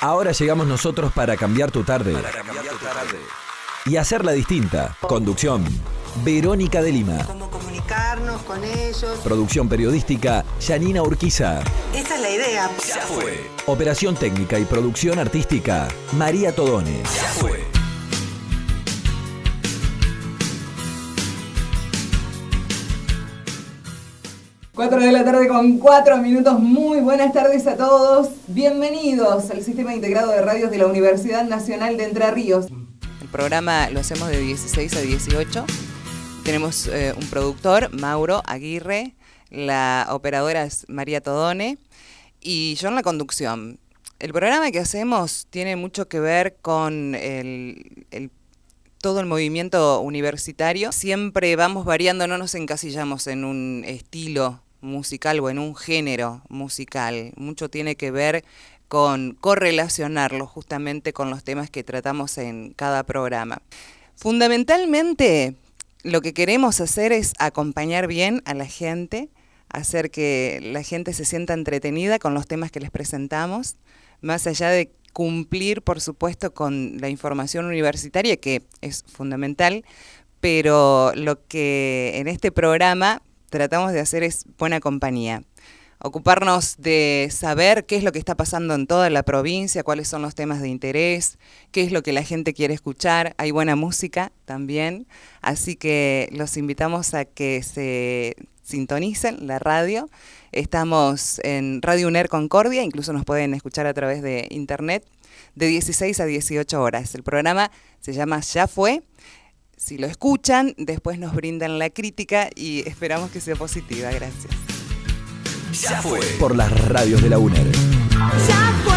Ahora llegamos nosotros para cambiar tu tarde. Y hacerla distinta. Conducción. Verónica de Lima. Cómo comunicarnos con ellos. Producción periodística. Janina Urquiza. Esa es la idea. Ya fue. Operación técnica y producción artística. María Todone. Ya fue. Cuatro de la tarde con cuatro minutos. Muy buenas tardes a todos. Bienvenidos al Sistema Integrado de Radios de la Universidad Nacional de Entre Ríos. El programa lo hacemos de 16 a 18. Tenemos eh, un productor, Mauro Aguirre, la operadora es María Todone y yo en la conducción. El programa que hacemos tiene mucho que ver con el todo el movimiento universitario. Siempre vamos variando, no nos encasillamos en un estilo musical o en un género musical. Mucho tiene que ver con correlacionarlo justamente con los temas que tratamos en cada programa. Fundamentalmente, lo que queremos hacer es acompañar bien a la gente, hacer que la gente se sienta entretenida con los temas que les presentamos, más allá de cumplir, por supuesto, con la información universitaria, que es fundamental, pero lo que en este programa tratamos de hacer es buena compañía. Ocuparnos de saber qué es lo que está pasando en toda la provincia, cuáles son los temas de interés, qué es lo que la gente quiere escuchar. Hay buena música también, así que los invitamos a que se sintonicen la radio. Estamos en Radio UNER Concordia, incluso nos pueden escuchar a través de internet de 16 a 18 horas. El programa se llama Ya Fue si lo escuchan, después nos brindan la crítica y esperamos que sea positiva. Gracias. Ya fue. Por las radios de la UNER. Ya fue.